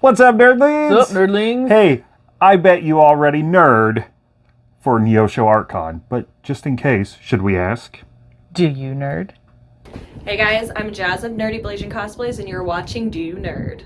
What's up, nerdlings? What's up, nerdlings? Hey, I bet you already nerd for Neosho ArtCon, but just in case, should we ask? Do you nerd? Hey guys, I'm Jazz of Nerdy Blasian Cosplays, and you're watching Do You Nerd?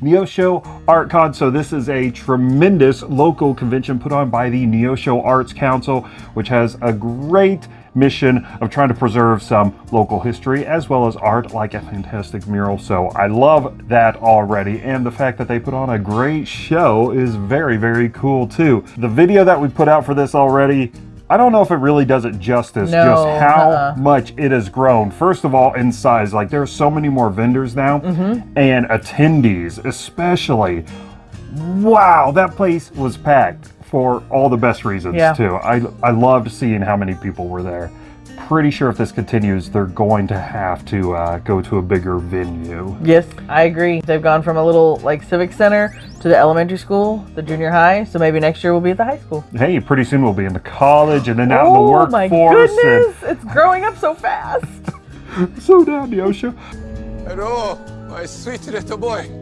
Neosho ArtCon. So this is a tremendous local convention put on by the Neosho Arts Council, which has a great mission of trying to preserve some local history as well as art like a fantastic mural. So I love that already. And the fact that they put on a great show is very, very cool too. The video that we put out for this already I don't know if it really does it justice, No, just how uh-uh. much it has grown. First of all, in size, like there are so many more vendors now Mm-hmm. and attendees, especially. Wow, that place was packed for all the best reasons Yeah. too. I I loved seeing how many people were there. Pretty sure if this continues, they're going to have to uh, go to a bigger venue. Yes, I agree. They've gone from a little like civic center to the elementary school, the junior high. So maybe next year we'll be at the high school. Hey, pretty soon we'll be in the college and then out in the oh my workforce. goodness! It's growing up so fast. And so down, Yosha. Hello, my sweet little boy.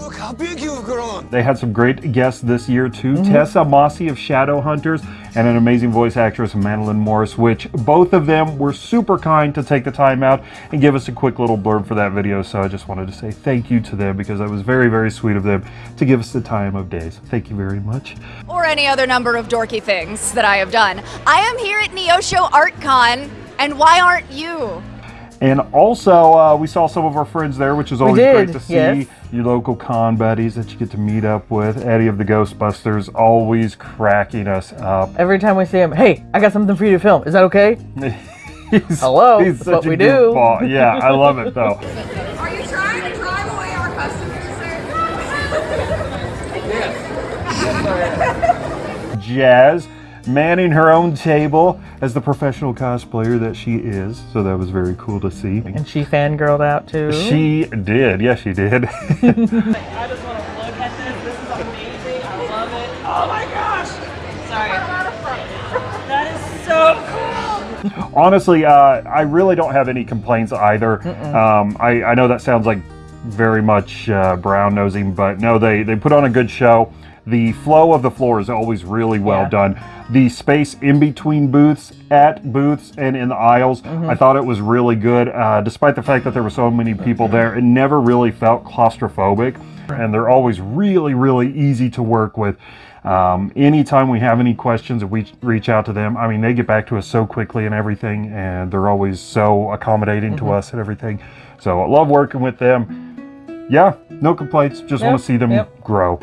Look how big you've grown. They had some great guests this year too. Mm-hmm. Tessa Mossy of Shadowhunters and an amazing voice actress, Madeline Morris, which both of them were super kind to take the time out and give us a quick little blurb for that video. So I just wanted to say thank you to them because that was very, very sweet of them to give us the time of day. So thank you very much. or any other number of dorky things that I have done. I am here at Neosho ArtCon, and why aren't you? And also, uh, we saw some of our friends there, which is always great to see. yes. Your local con buddies that you get to meet up with. Eddie of the Ghostbusters, always cracking us up. Every time we see him, hey, I got something for you to film. Is that okay? He's, Hello, he's that's such what a we do. goofball. Yeah, I love it though. Are you trying to drive away our customers, sir? Jazz manning her own table as the professional cosplayer that she is. So that was very cool to see. And she fangirled out too. She did. Yes, she did. I just want to look at this. This is amazing. I love it. Oh my gosh! Sorry. That is so cool. Honestly, uh, I really don't have any complaints either. Um, I, I know that sounds like very much uh, brown nosing, but no, they, they put on a good show. The flow of the floor is always really well Yeah. done. The space in between booths, at booths, and in the aisles, I thought it was really good. Uh, despite the fact that there were so many people there, it never really felt claustrophobic. And they're always really, really easy to work with. Um, anytime we have any questions, if we reach out to them, I mean, they get back to us so quickly and everything, and they're always so accommodating to us and everything. So I love working with them. Yeah, no complaints. Just want to see them yep. grow.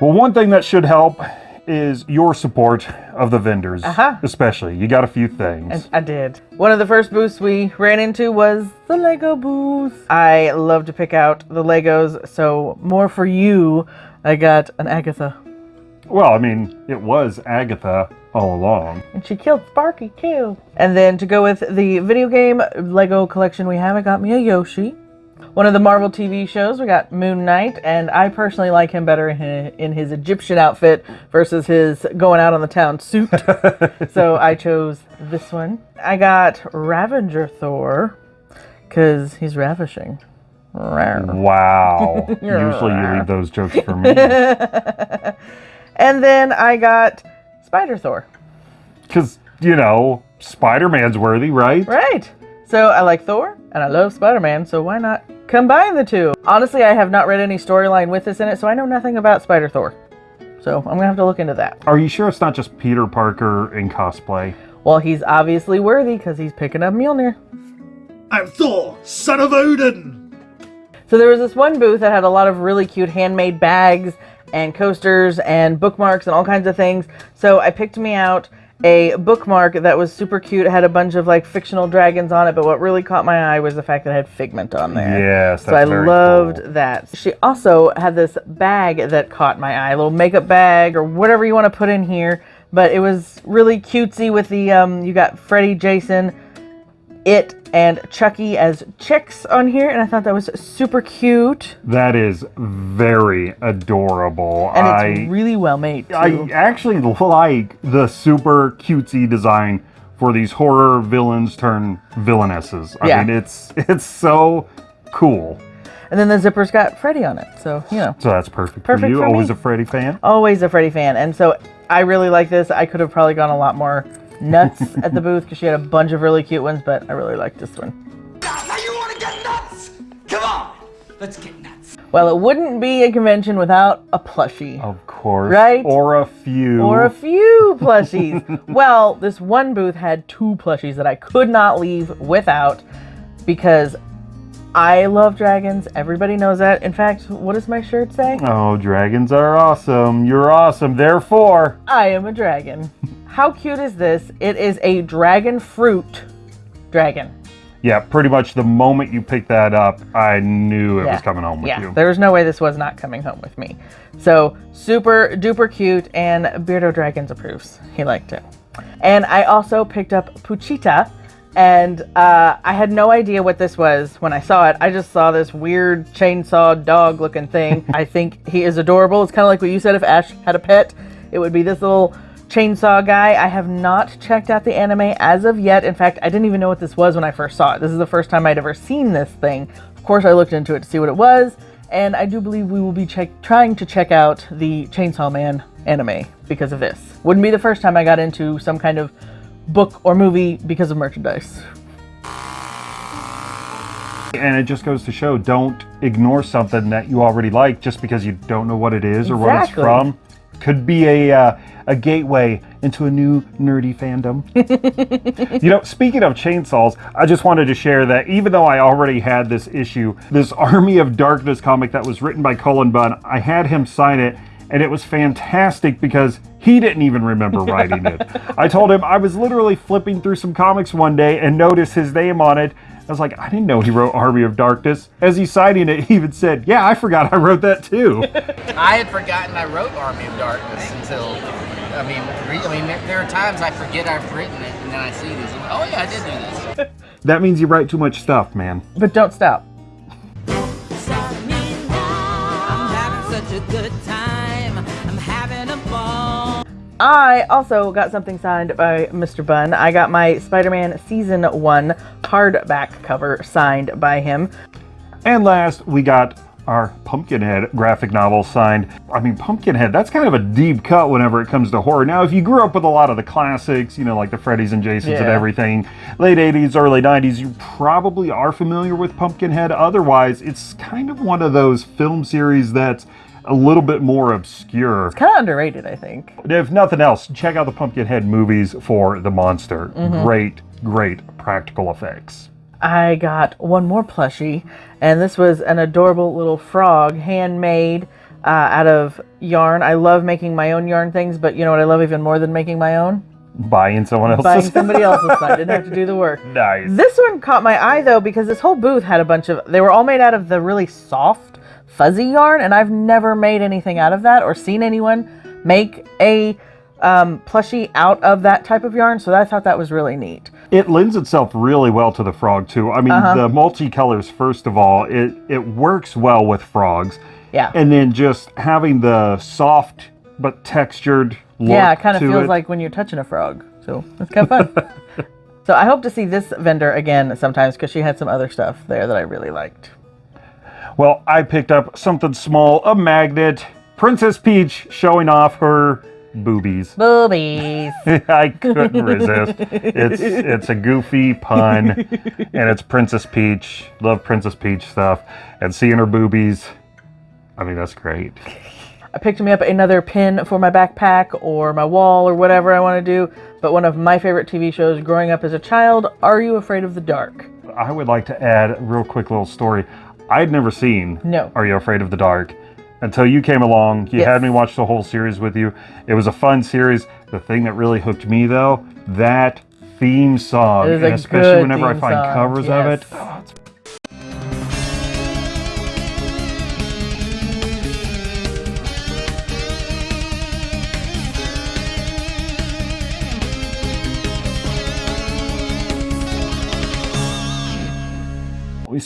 Well, one thing that should help is your support of the vendors, Uh-huh. especially. You got a few things. I did. One of the first booths we ran into was the Lego booth. I love to pick out the Legos, so more for you. I got an Agatha. well, I mean, it was Agatha all along. And she killed Sparky too. And then to go with the video game Lego collection we have, I got me a Yoshi. One of the Marvel TV shows, we got Moon Knight, and I personally like him better in his, in his Egyptian outfit versus his going out on the town suit. so I chose this one. I got Ravager Thor because he's ravishing. Wow. Usually you leave those jokes for me. And then I got Spider Thor. Because, you know, Spider Man's worthy, right? Right. So I like Thor and I love Spider Man, so why not combine the two? Honestly, I have not read any storyline with this in it, so I know nothing about Spider Thor. So I'm gonna have to look into that. Are you sure it's not just Peter Parker in cosplay? Well, he's obviously worthy because he's picking up Mjolnir. I'm Thor, son of Odin! So there was this one booth that had a lot of really cute handmade bags and coasters and bookmarks and all kinds of things. So I picked me out a bookmark that was super cute. It had a bunch of like fictional dragons on it, but what really caught my eye was the fact that it had Figment on there. Yes, So I loved cool. that. She also had this bag that caught my eye, a little makeup bag or whatever you want to put in here. But it was really cutesy with the um you got Freddy, Jason, It and Chucky as chicks on here, and I thought that was super cute. That is very adorable. And I, it's really well made, too. I actually like the super cutesy design for these horror villains turn villainesses. I Yeah. mean, it's it's so cool. and then the zipper's got Freddy on it, so, you know. So that's perfect, Perfect for you. for Always me. a Freddy fan. always a Freddy fan, and so I really like this. I could have probably gone a lot more nuts at the booth because she had a bunch of really cute ones, but I really liked this one. Now you want to get nuts? Come on, let's get nuts. Well, it wouldn't be a convention without a plushie. Of course. Right? Or a few. Or a few plushies. well, this one booth had two plushies that I could not leave without because I love dragons. Everybody knows that. In fact, what does my shirt say? Oh, dragons are awesome. You're awesome. Therefore, I am a dragon. How cute is this? It is a dragon fruit dragon. yeah, pretty much the moment you picked that up, I knew it was coming home with you. yeah, you. there's no way this was not coming home with me. So super duper cute, and Beardo Dragons approves. He liked it. And I also picked up Pochita, and uh, I had no idea what this was when I saw it. I just saw this weird chainsaw dog looking thing. I think he is adorable. It's kind of like what you said if Ash had a pet, it would be this little chainsaw guy. I have not checked out the anime as of yet. In fact, I didn't even know what this was when I first saw it. This is the first time I'd ever seen this thing. Of course, I looked into it to see what it was, and I do believe we will be check- trying to check out the Chainsaw Man anime because of this. Wouldn't be the first time I got into some kind of book or movie because of merchandise. And it just goes to show don't ignore something that you already like just because you don't know what it is or what it's from. Could be a uh, a gateway into a new nerdy fandom. you know, speaking of chainsaws, I just wanted to share that even though I already had this issue, this Army of Darkness comic that was written by Cullen Bunn, I had him sign it and it was fantastic because he didn't even remember writing it. I told him I was literally flipping through some comics one day and noticed his name on it. I was like, I didn't know he wrote Army of Darkness. As he's signing it, he even said, Yeah, I forgot I wrote that too. I had forgotten I wrote Army of Darkness until, I mean, re- I mean, there, there are times I forget I've written it, and then I see this. I'm like, oh yeah, I did do this. that means you write too much stuff, man. But don't stop. I also got something signed by Mr. Bunn. I got my Spider Man Season 1 hardback cover signed by him. And last, we got our Pumpkinhead graphic novel signed. I mean, Pumpkinhead, that's kind of a deep cut whenever it comes to horror. Now, if you grew up with a lot of the classics, you know, like the Freddy's and Jasons and everything, late 80s, early 90s, you probably are familiar with Pumpkinhead. Otherwise, it's kind of one of those film series that's a little bit more obscure. Kind of underrated, I think. If nothing else, check out the Pumpkinhead movies for the monster. Mhm. Great, great practical effects. I got one more plushie, and this was an adorable little frog, handmade uh, out of yarn. I love making my own yarn things, but you know what I love even more than making my own? Buying someone else's. Buying somebody else's. I didn't have to do the work. Nice. This one caught my eye though because this whole booth had a bunch of. They were all made out of the really soft, fuzzy yarn, and I've never made anything out of that or seen anyone make a um, plushie out of that type of yarn. So I thought that was really neat. It lends itself really well to the frog too. I mean, Uh-huh. the multicolors. First of all, it it works well with frogs. Yeah. And then just having the soft but textured look yeah, it kind of feels it. like when you're touching a frog. So it's kind of fun. so I hope to see this vendor again sometimes because she had some other stuff there that I really liked. Well, I picked up something small, a magnet. Princess Peach showing off her boobies. Boobies. I couldn't resist. It's it's a goofy pun, and it's Princess Peach. Love Princess Peach stuff, and seeing her boobies. I mean, that's great. I picked me up another pin for my backpack or my wall or whatever I want to do. But one of my favorite TV shows growing up as a child, Are You Afraid of the Dark? I would like to add a real quick little story. I'd never seen No. Are You Afraid of the Dark? Until you came along, you Yes. had me watch the whole series with you. It was a fun series. The thing that really hooked me though, that theme song, and especially whenever I find song, covers yes. of it, oh,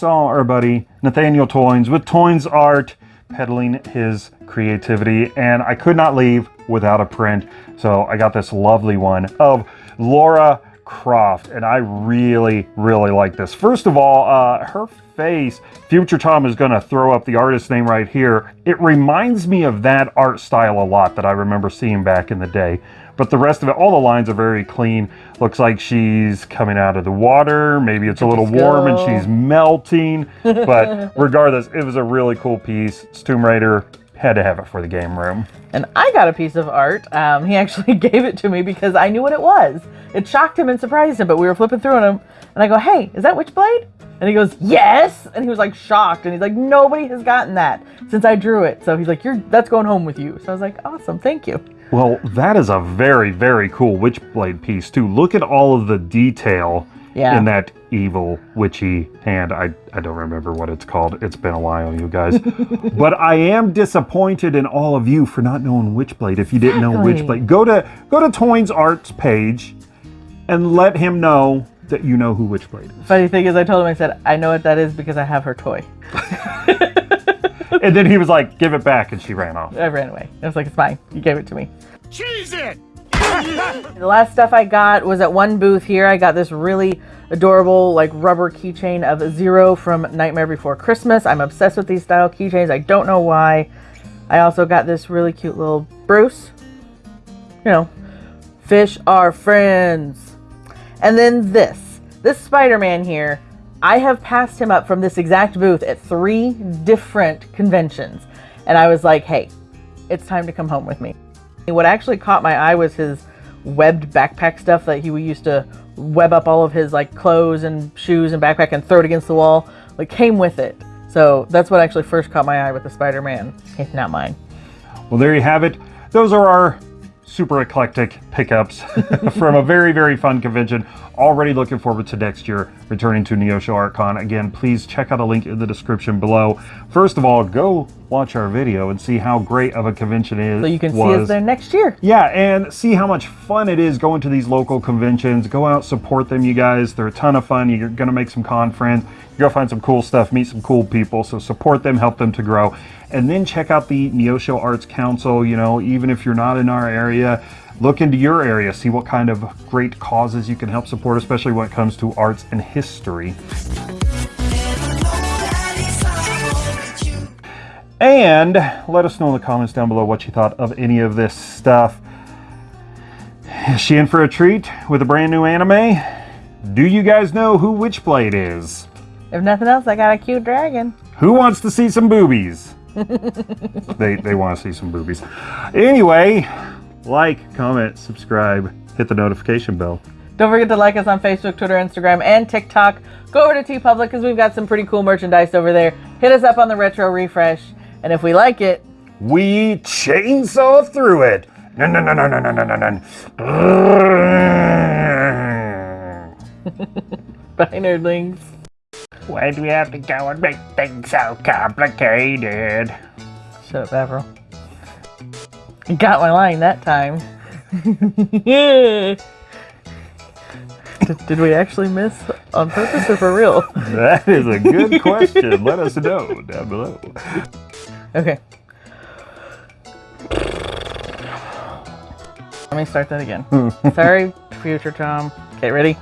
saw our buddy Nathaniel Toynes with Toynes Art peddling his creativity, and I could not leave without a print. So I got this lovely one of Lara Croft, and I really, really like this. First of all, uh, her face, Future Tom is going to throw up the artist name right here. It reminds me of that art style a lot that I remember seeing back in the day. But the rest of it, all the lines are very clean. Looks like she's coming out of the water. Maybe it's a little warm and she's melting. But regardless, it was a really cool piece. It's Tomb Raider. Had to have it for the game room. And I got a piece of art. Um, he actually gave it to me because I knew what it was. It shocked him and surprised him, but we were flipping through him, and I go, hey, is that Witchblade? And he goes, yes! And he was like shocked, and he's like, nobody has gotten that since I drew it. So he's like, you're that's going home with you. So I was like, awesome, thank you. Well, that is a very, very cool Witchblade piece, too. Look at all of the detail Yeah. in that evil, witchy hand. I, I don't remember what it's called. It's been a while, you guys. but I am disappointed in all of you for not knowing Witchblade. If you didn't know Exactly. Witchblade, go to go to Toyne's Arts page and let him know that you know who Witchblade is. Funny thing is, I told him, I said, I know what that is because I have her toy. and then he was like, "Give it back," and she ran off. I ran away. I was like, it's mine. You gave it to me. Cheese it! The last stuff I got was at one booth here. I got this really adorable like rubber keychain of Zero from Nightmare Before Christmas. I'm obsessed with these style keychains. I don't know why. I also got this really cute little Bruce. You know, fish are friends. And then this. This Spider-Man here. I have passed him up from this exact booth at three different conventions. And I was like, hey, it's time to come home with me. What actually caught my eye was his webbed backpack stuff that he used to web up all of his like clothes and shoes and backpack and throw it against the wall. Like came with it. So that's what actually first caught my eye with the Spider-Man. It's not mine. Well, there you have it. Those are our super eclectic pickups from a very, very fun convention. Already looking forward to next year returning to Neosho ArtCon. Again, please check out a link in the description below. First of all, go watch our video and see how great of a convention it is. So you can see us there next year. Yeah, and see how much fun it is going to these local conventions. Go out, support them, you guys. They're a ton of fun. You're going to make some con friends. You're going to find some cool stuff, meet some cool people. So support them, help them to grow. And then check out the Neosho Arts Council. You know, even if you're not in our area, look into your area, see what kind of great causes you can help support, especially when it comes to arts and history. And let us know in the comments down below what you thought of any of this stuff. Is she in for a treat with a brand new anime? Do you guys know who Witchblade is? If nothing else, I got a cute dragon. Who wants to see some boobies? they they want to see some boobies. Anyway, like, comment, subscribe, hit the notification bell. Don't forget to like us on Facebook, Twitter, Instagram, and TikTok. Go over to TeePublic because we've got some pretty cool merchandise over there. Hit us up on the retro refresh, and if we like it, We chainsaw through it. No no no no no no no no no. bye nerdlings. Why do we have to go and make things so complicated? Shut up, Avril. Got my line that time. did, did we actually miss on purpose or for real? That is a good question. Let us know down below. Okay. Let me start that again. Hmm. Sorry, future Tom. Okay, ready?